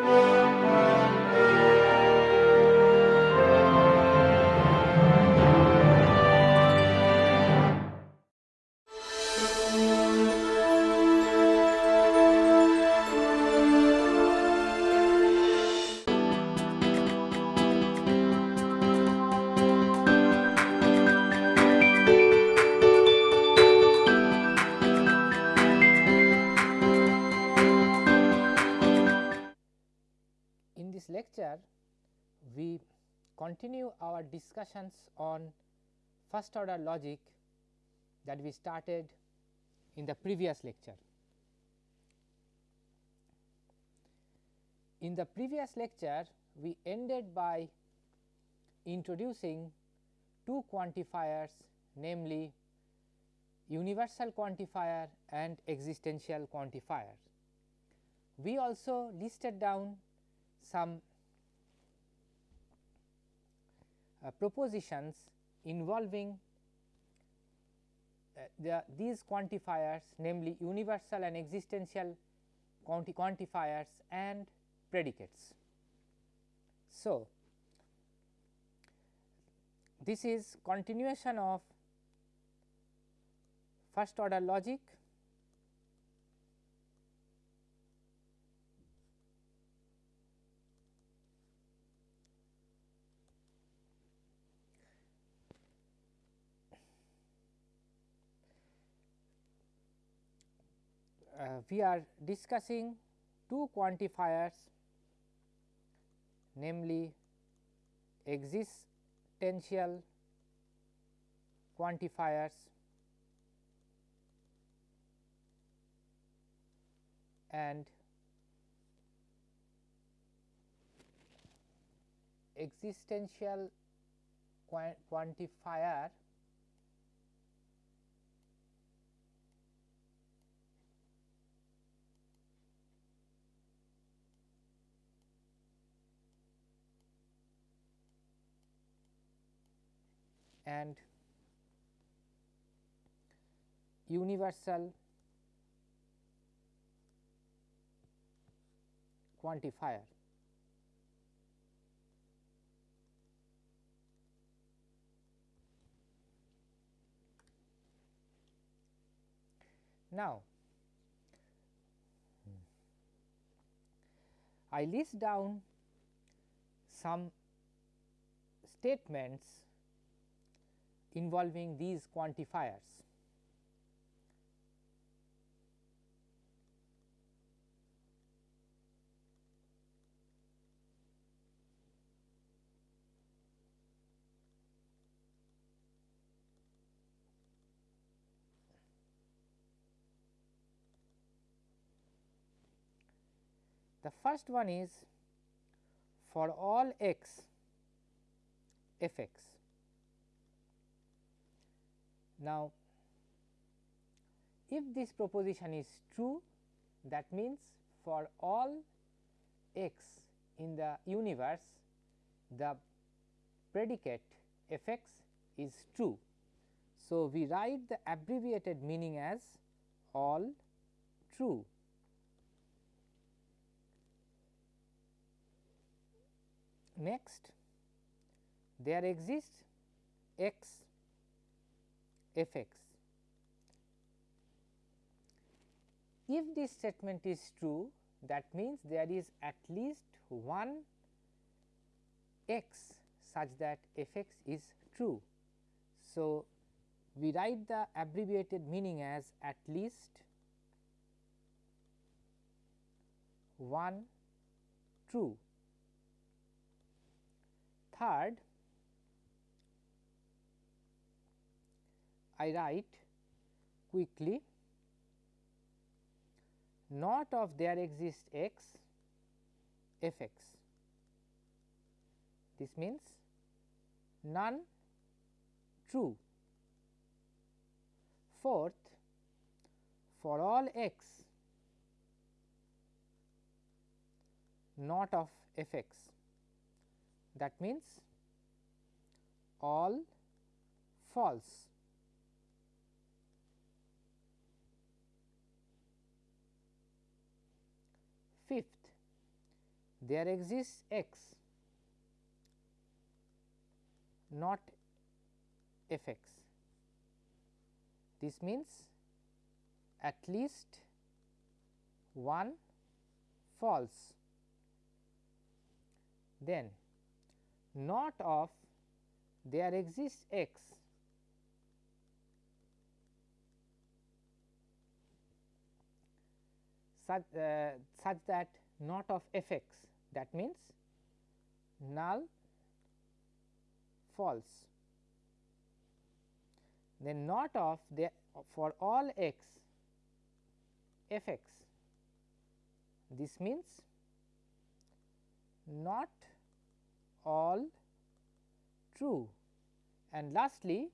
In on first order logic that we started in the previous lecture. In the previous lecture, we ended by introducing two quantifiers namely universal quantifier and existential quantifier. We also listed down some uh, propositions involving uh, the, these quantifiers namely universal and existential quanti quantifiers and predicates. So, this is continuation of first order logic we are discussing two quantifiers namely existential quantifiers and existential quantifier and universal quantifier. Now, I list down some statements involving these quantifiers. The first one is for all x f x now, if this proposition is true that means for all x in the universe the predicate f x is true. So, we write the abbreviated meaning as all true. Next there exists x f x. If this statement is true that means there is at least one x such that f x is true. So, we write the abbreviated meaning as at least one true. Third, I write quickly not of there exists x f x. This means none true. Fourth, for all x not of f x that means all false. There exists x not f x. This means at least one false, then not of there exists x such, uh, such that not of f x. That means null false. Then not of the for all x f x. This means not all true. And lastly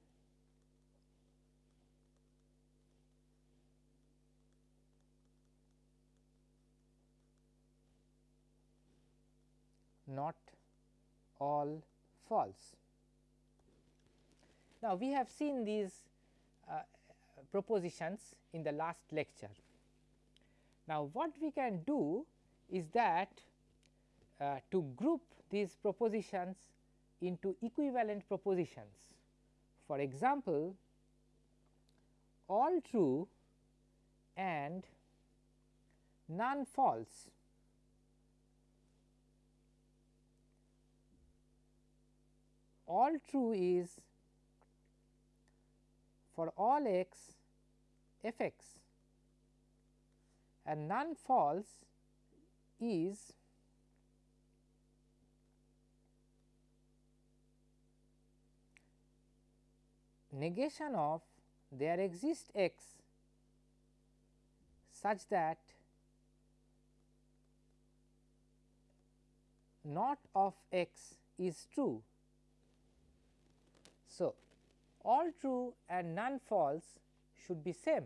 not all false. Now, we have seen these uh, propositions in the last lecture. Now, what we can do is that uh, to group these propositions into equivalent propositions. For example, all true and none false all true is for all x f x and none false is negation of there exists x such that not of x is true so, all true and none false should be same.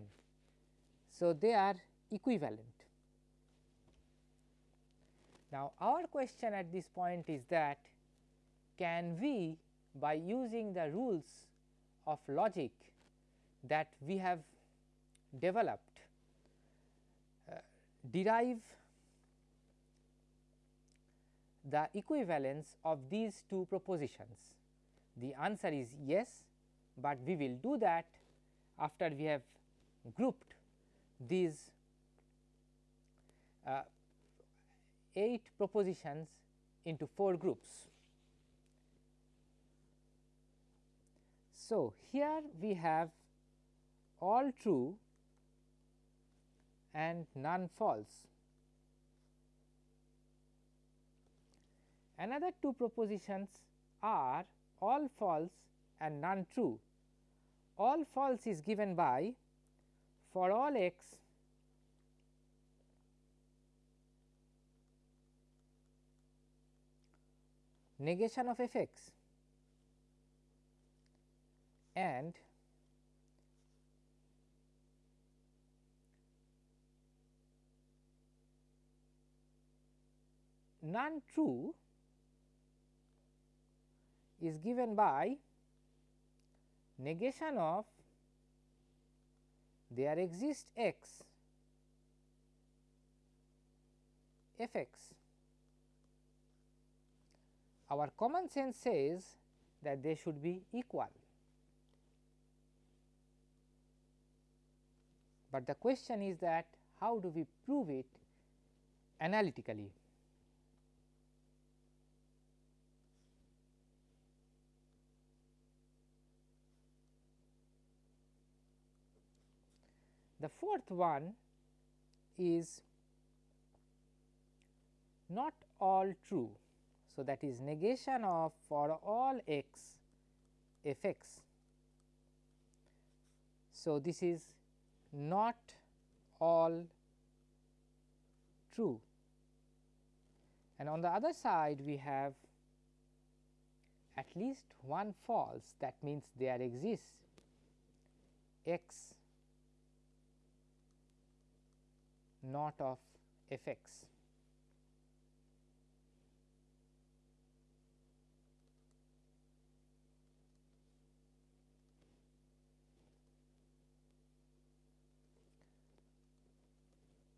So, they are equivalent. Now, our question at this point is that can we by using the rules of logic that we have developed uh, derive the equivalence of these two propositions. The answer is yes, but we will do that after we have grouped these uh, 8 propositions into 4 groups. So, here we have all true and none false. Another two propositions are all false and none true. All false is given by for all x negation of f x and none true is given by negation of there exists x f x. Our common sense says that they should be equal, but the question is that how do we prove it analytically. The fourth one is not all true. So, that is negation of for all x f x. So, this is not all true and on the other side we have at least one false that means there exists x not of f x.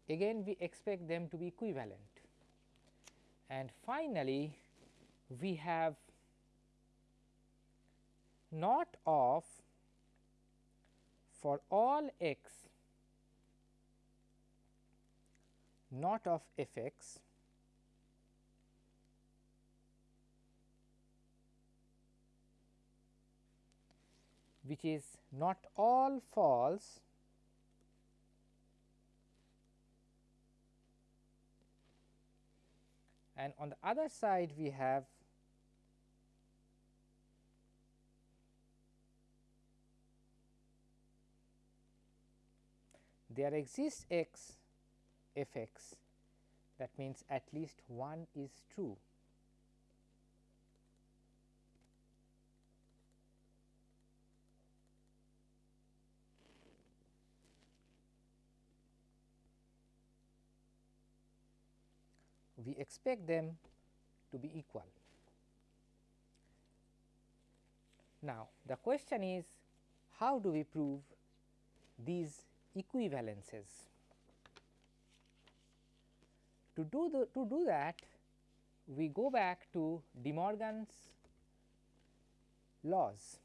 Again we expect them to be equivalent. and finally, we have not of for all x not of f x which is not all false and on the other side we have there exists x f x that means at least one is true. we expect them to be equal. Now, the question is how do we prove these equivalences? To do the to do that we go back to De Morgan's laws.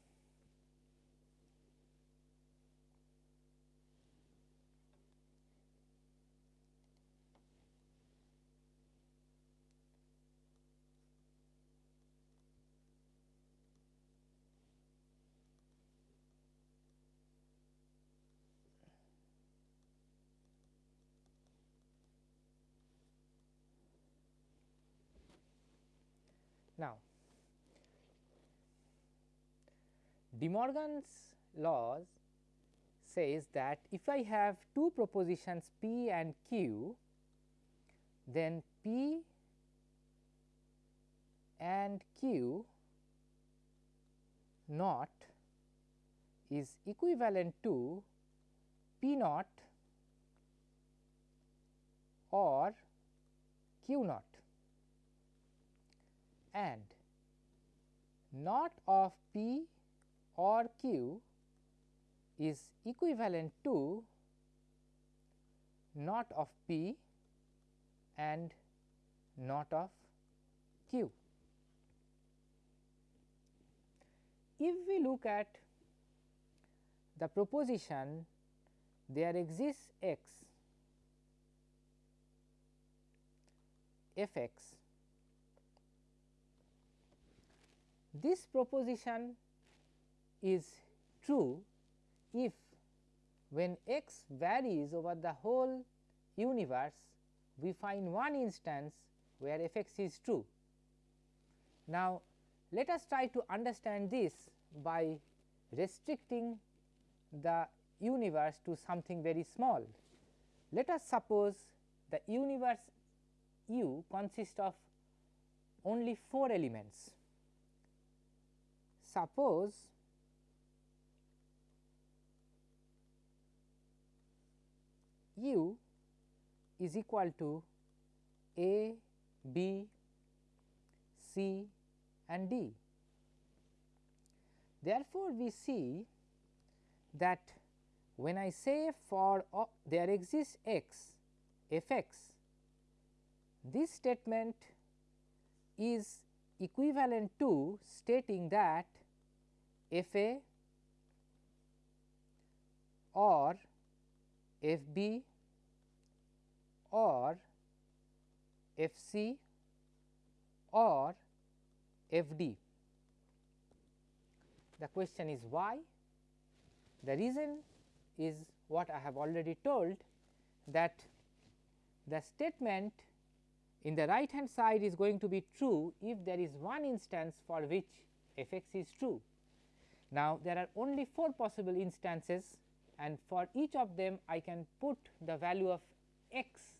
Now, De Morgan's laws says that if I have two propositions P and Q, then P and Q naught is equivalent to P naught or Q naught. And not of P or Q is equivalent to not of P and not of Q. If we look at the proposition there exists x f x This proposition is true if when x varies over the whole universe we find one instance where f x is true. Now, let us try to understand this by restricting the universe to something very small. Let us suppose the universe u consists of only 4 elements suppose u is equal to a, b, c and d. Therefore, we see that when I say for there exists x f x, this statement is equivalent to stating that f a or f b or f c or f d. The question is why? The reason is what I have already told that the statement in the right hand side is going to be true if there is one instance for which f x is true. Now, there are only 4 possible instances and for each of them I can put the value of x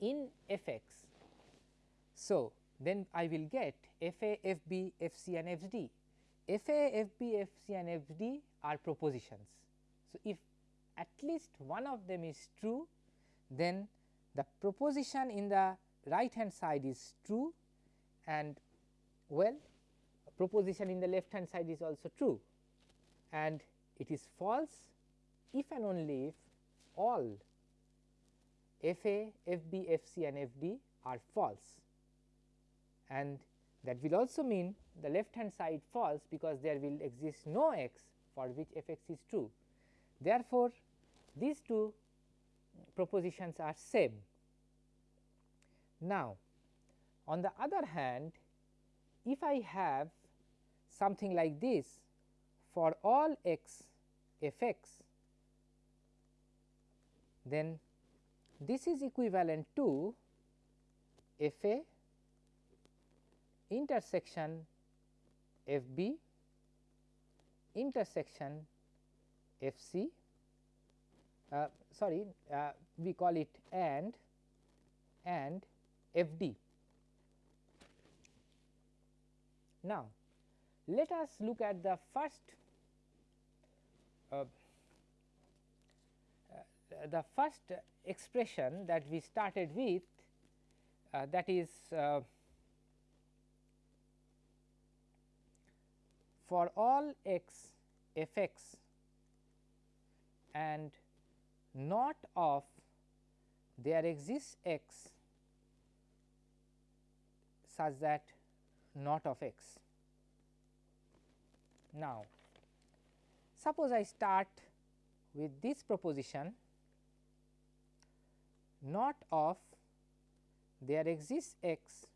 in f x. So, then I will get f a, f b, f c and f d. f a, f b, f c and f d are propositions. So, if at least one of them is true, then the proposition in the right hand side is true and well proposition in the left hand side is also true and it is false if and only if all f a, f b, f c and f d are false and that will also mean the left hand side false because there will exist no x for which f x is true. Therefore, these two propositions are same. Now, on the other hand if I have something like this for all x f x then this is equivalent to f a intersection f b intersection f c uh, sorry uh, we call it and and f d. Now, let us look at the first uh, the first expression that we started with uh, that is uh, for all x f x and not of there exists x such that not of x. Now, suppose I start with this proposition not of there exists x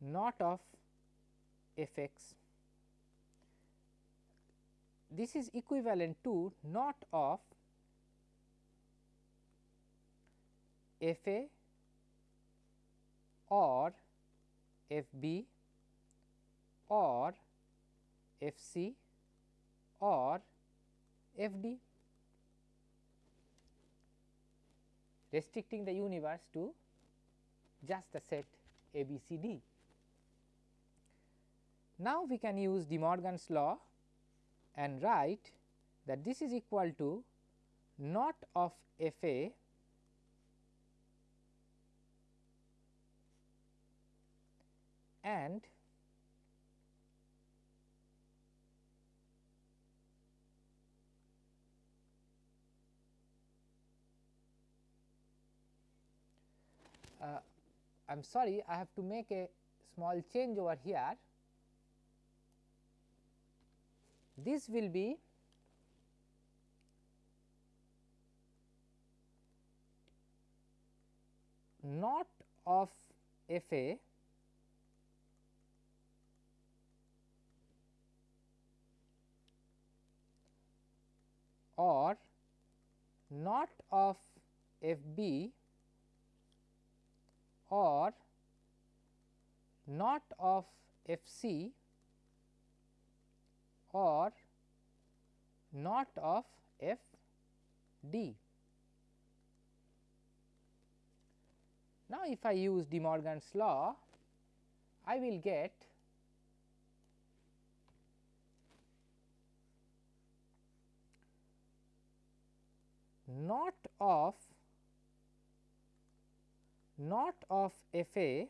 not of f x this is equivalent to not of f a or f b or f c or f d restricting the universe to just the set A B C D. Now, we can use De Morgan's law and write that this is equal to not of f A and uh, I am sorry I have to make a small change over here. This will be not of f a or not of f b or not of f c or not of f d. Now, if I use De Morgan's law, I will get not of not of f a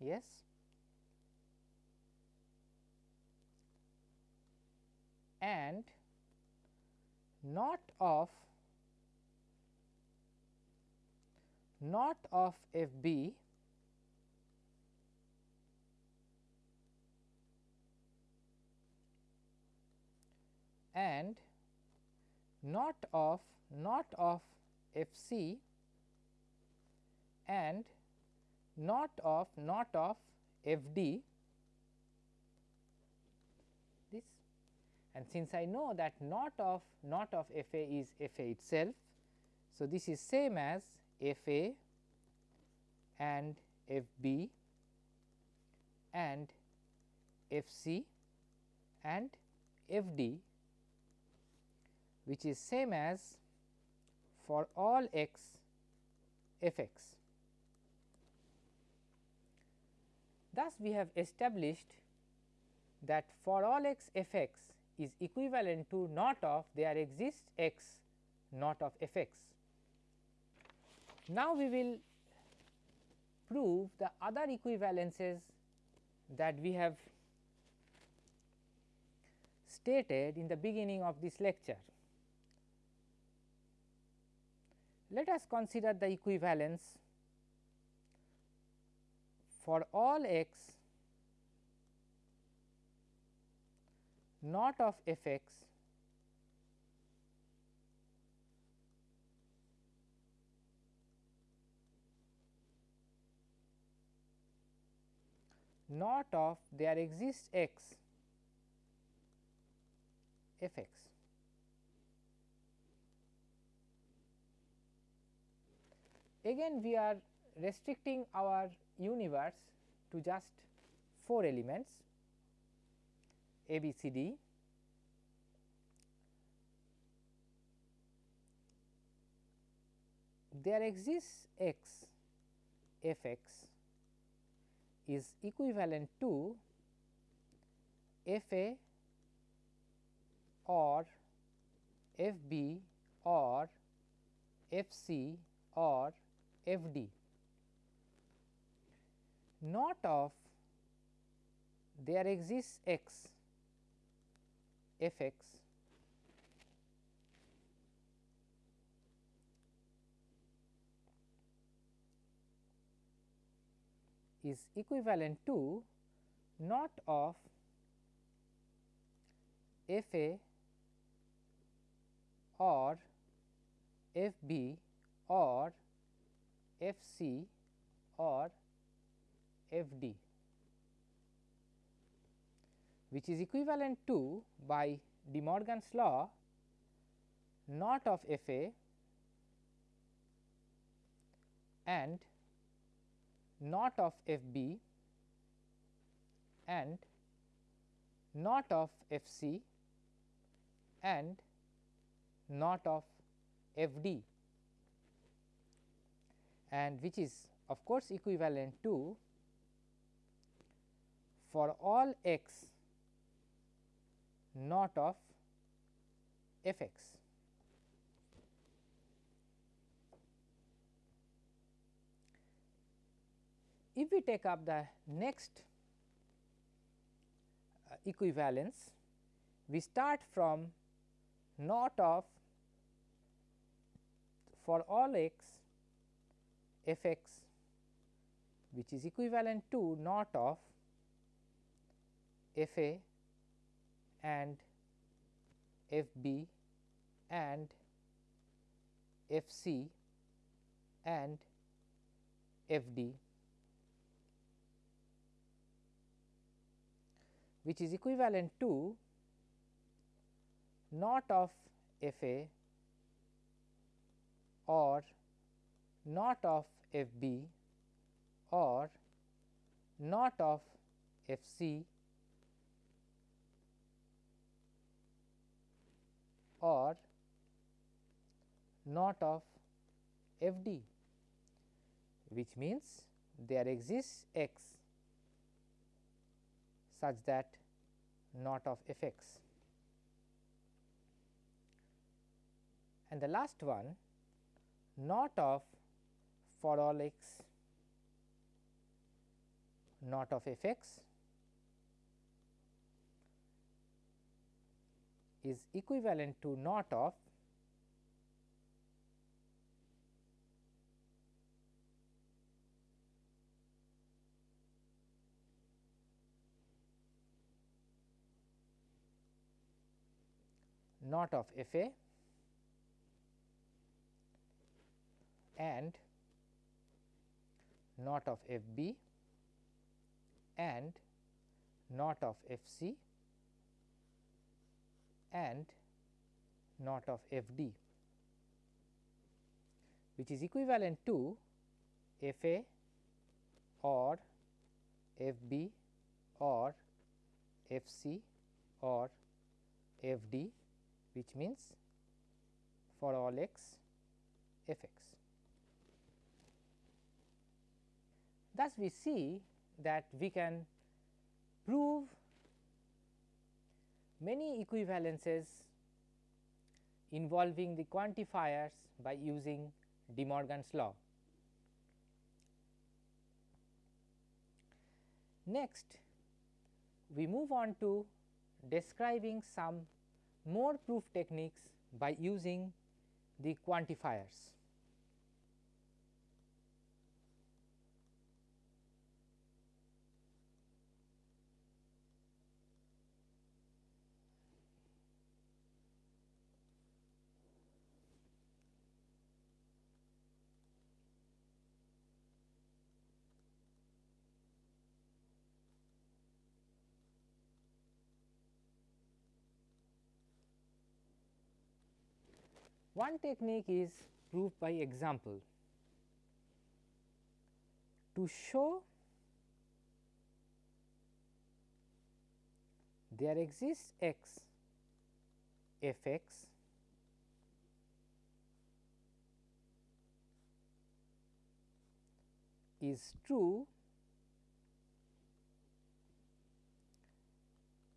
yes and not of not of f b and not of not of f c and not of not of f d this and since I know that not of not of f a is f a itself. So, this is same as f a and f b and f c and f d which is same as for all x f x. Thus, we have established that for all x f x is equivalent to not of there exists x not of f x. Now, we will prove the other equivalences that we have stated in the beginning of this lecture. Let us consider the equivalence for all x not of f x not of there exists x f x. Again we are restricting our universe to just 4 elements A, B, C, D. There exists x f x is equivalent to f a or f b or f c or f d. Not of there exists x f x. Is equivalent to not of f a or f b or f c or f d which is equivalent to by De Morgan's law not of f a and not of f b and not of f c and not of f d and which is of course equivalent to for all x not of f x. If we take up the next uh, equivalence, we start from not of for all x f x which is equivalent to not of f a and f b and f c and f d which is equivalent to not of f a or not of f b or not of f c or not of f d which means there exists x such that not of f x. And the last one not of for all x not of f x is equivalent to not of not of f a and not of f b and not of f c and not of f d which is equivalent to f a or f b or f c or f d which means for all x f x. Thus, we see that we can prove many equivalences involving the quantifiers by using De Morgan's law. Next, we move on to describing some more proof techniques by using the quantifiers. One technique is proof by example. To show there exists x f x is true,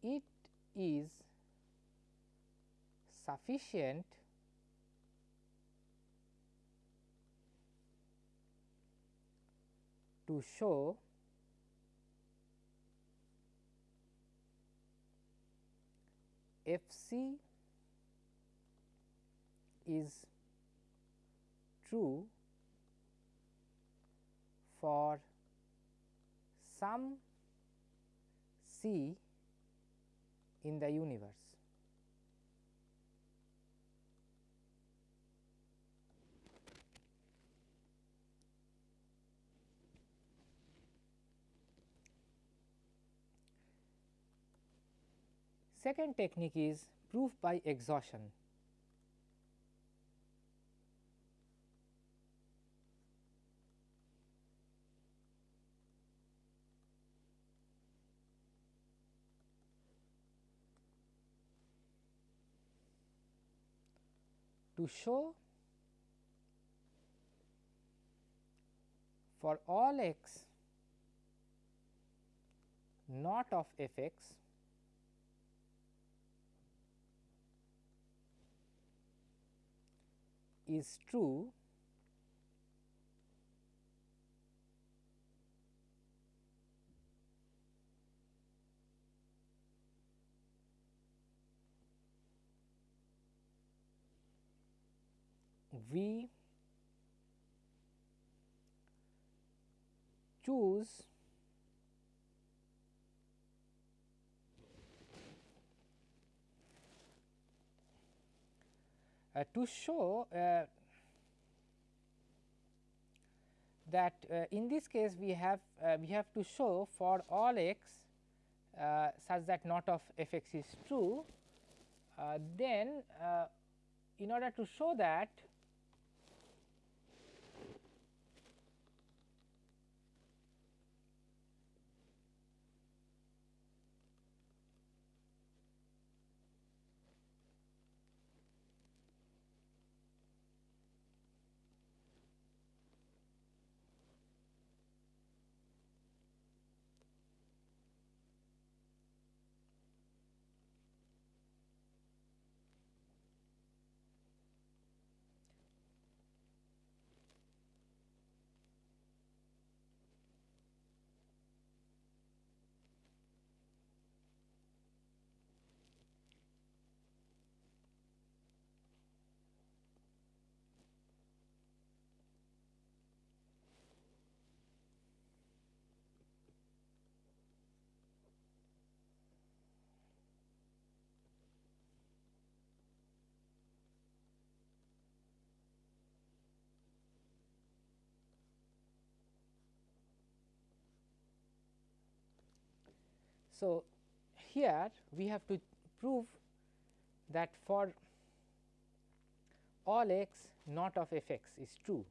it is sufficient to show f c is true for some c in the universe. Second technique is proof by exhaustion. To show for all x not of f x is true we choose uh, to show uh, that uh, in this case we have uh, we have to show for all x uh, such that not of f x is true, then in order to show that So, here we have to prove that for all x not of f x is true.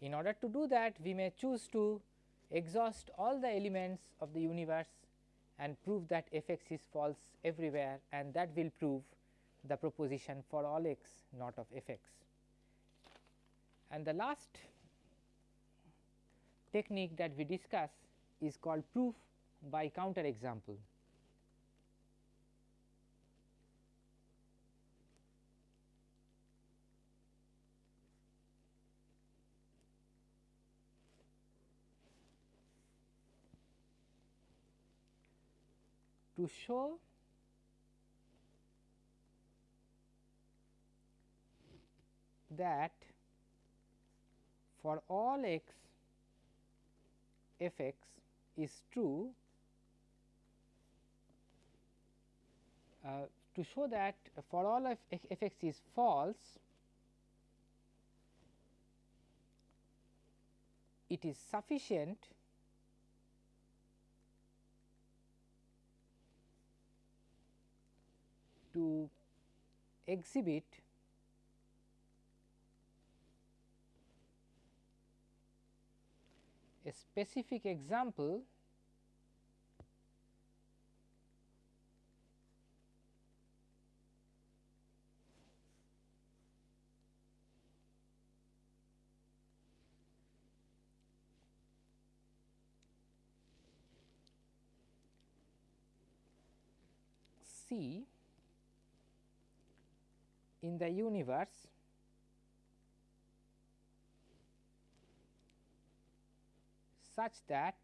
In order to do that we may choose to exhaust all the elements of the universe and prove that f x is false everywhere and that will prove the proposition for all x not of f x. And the last technique that we discuss is called proof by counter example. To show that for all x f x is true uh, to show that for all of f x is false it is sufficient to exhibit a specific example C in the universe such that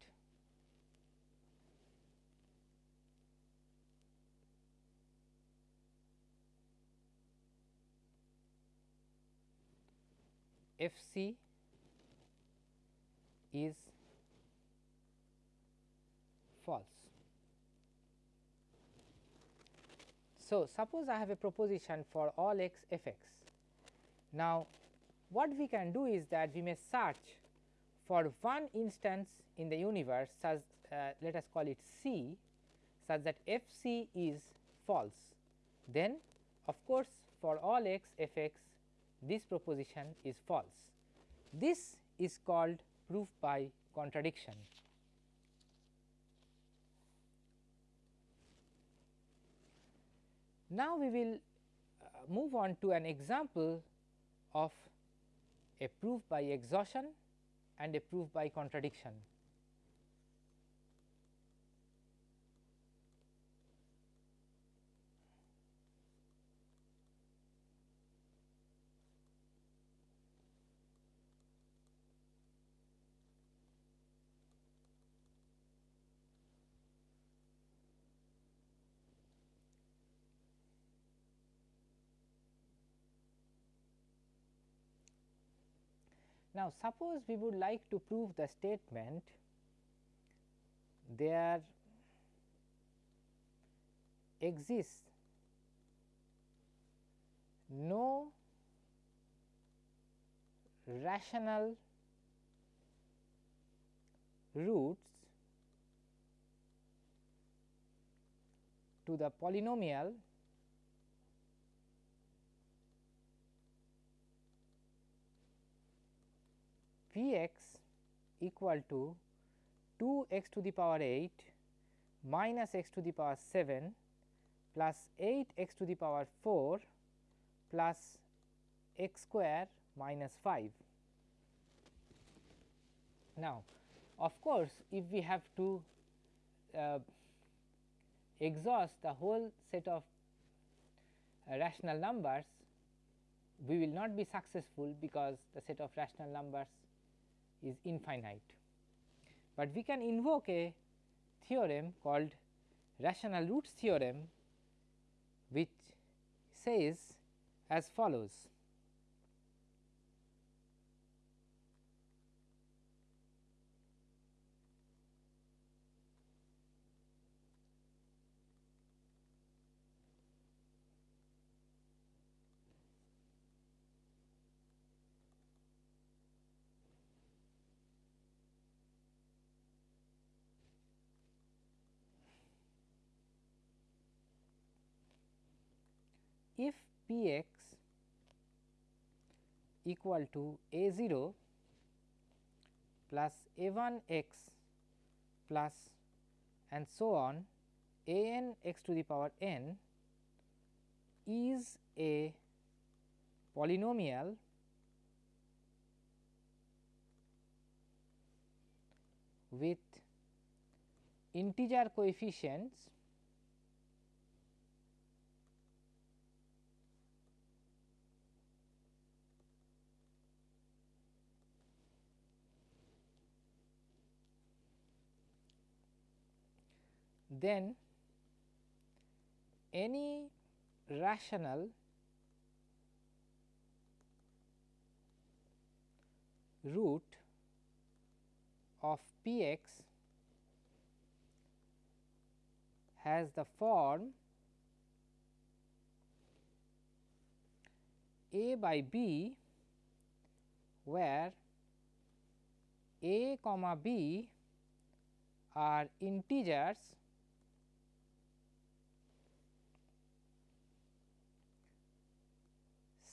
F c is false. So, suppose I have a proposition for all x f x. Now, what we can do is that we may search for one instance in the universe such uh, let us call it C such that f c is false. Then of course, for all x f x this proposition is false. This is called proof by contradiction. Now, we will uh, move on to an example of a proof by exhaustion and a proof by contradiction. Now, suppose we would like to prove the statement there exists no rational roots to the polynomial p x equal to 2 x to the power 8 minus x to the power 7 plus 8 x to the power 4 plus x square minus 5. Now, of course, if we have to uh, exhaust the whole set of uh, rational numbers, we will not be successful because the set of rational numbers is infinite. But we can invoke a theorem called rational roots theorem which says as follows if p x equal to a 0 plus a 1 x plus and so on a n x to the power n is a polynomial with integer coefficients then any rational root of p x has the form a by b where a comma b are integers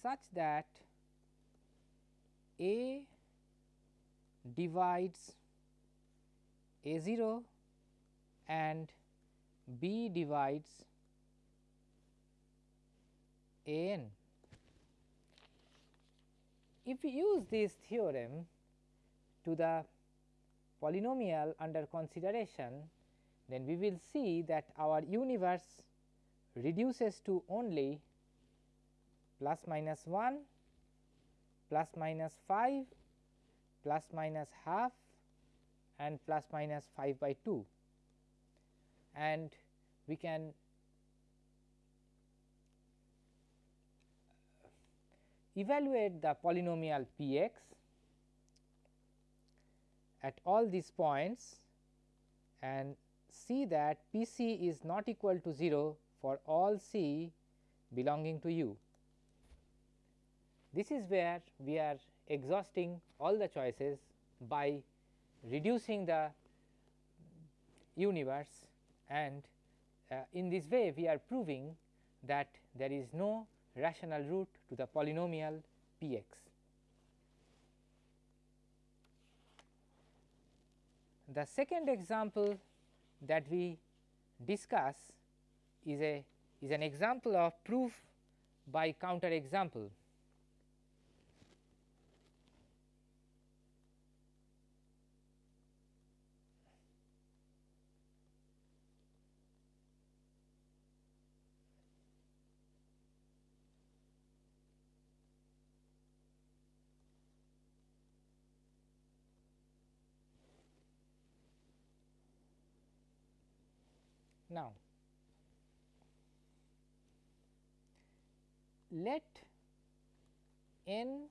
such that a divides a 0 and b divides a n. If we use this theorem to the polynomial under consideration, then we will see that our universe reduces to only plus minus 1, plus minus 5, plus minus half and plus minus 5 by 2 and we can evaluate the polynomial p x at all these points and see that p c is not equal to 0 for all c belonging to u. This is where we are exhausting all the choices by reducing the universe and uh, in this way we are proving that there is no rational root to the polynomial p x. The second example that we discuss is a is an example of proof by counter example. Now, let n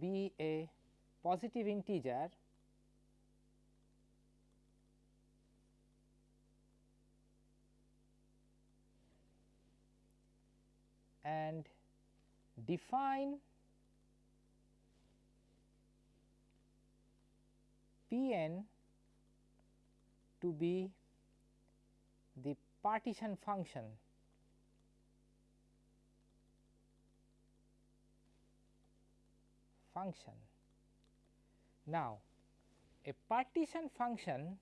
be a positive integer and define p n to be the partition function function. Now, a partition function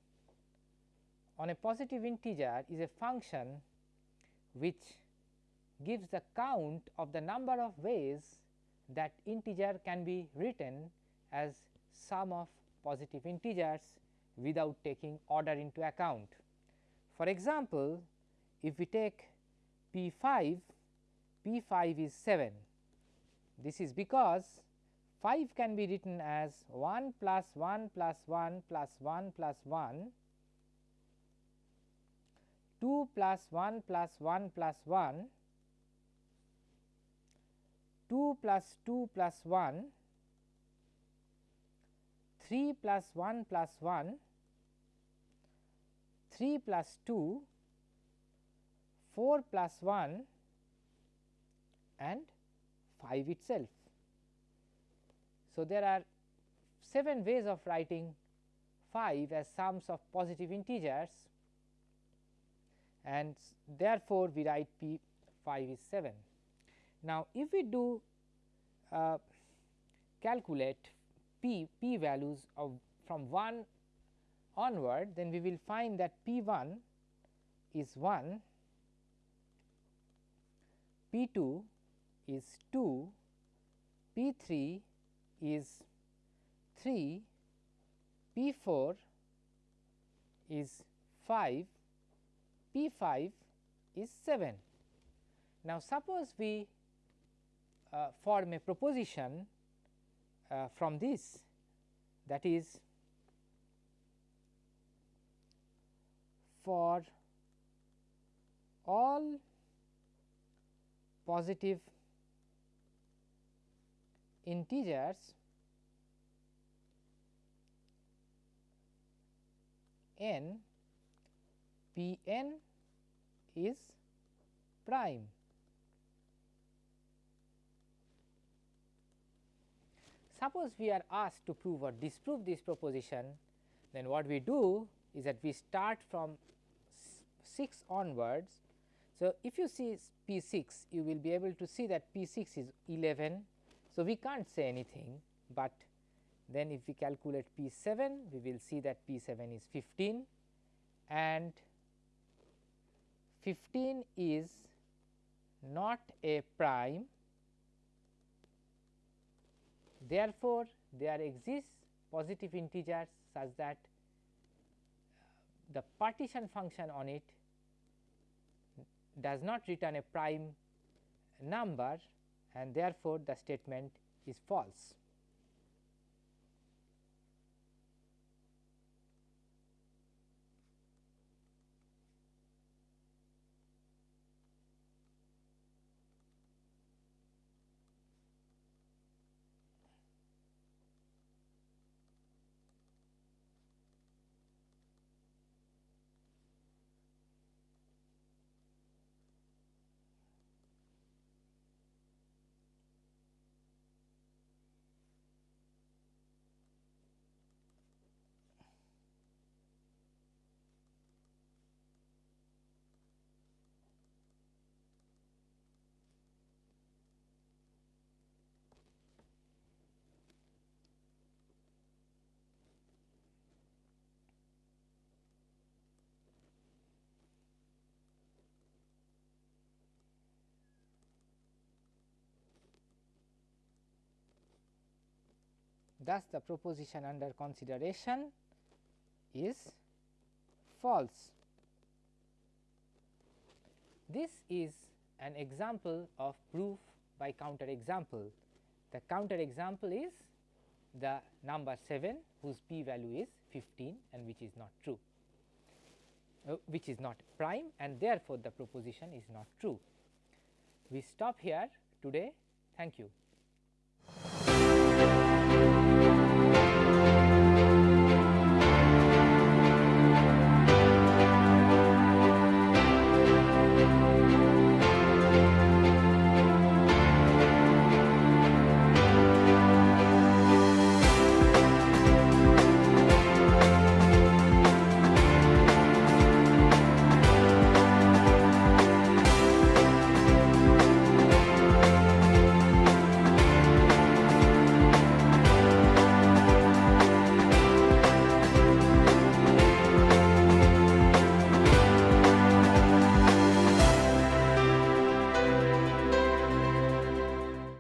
on a positive integer is a function which gives the count of the number of ways that integer can be written as sum of positive integers without taking order into account. For example, if we take P 5, P 5 is 7. This is because 5 can be written as 1 plus 1 plus 1 plus 1 plus 1, 2 plus 1 plus 1 plus 1, 2 plus 2 plus 1, 3 plus 1 plus 1, 3 plus 2, 4 plus 1 and 5 itself. So, there are 7 ways of writing 5 as sums of positive integers and therefore, we write P 5 is 7. Now, if we do uh, calculate p p values of from 1 onward then we will find that P 1 is 1, P 2 is 2, P 3 is 3, P 4 is 5, P 5 is 7. Now, suppose we uh, form a proposition uh, from this that is for all positive integers n p n is prime. Suppose we are asked to prove or disprove this proposition, then what we do is that we start from 6 onwards. So, if you see P 6, you will be able to see that P 6 is 11, so, we can't say anything, but then if we calculate P 7, we will see that P 7 is 15 and 15 is not a prime. Therefore, there exists positive integers such that uh, the partition function on it does not return a prime number and therefore, the statement is false. Thus, the proposition under consideration is false. This is an example of proof by counter example. The counter example is the number 7 whose p value is 15 and which is not true, uh, which is not prime and therefore, the proposition is not true. We stop here today. Thank you.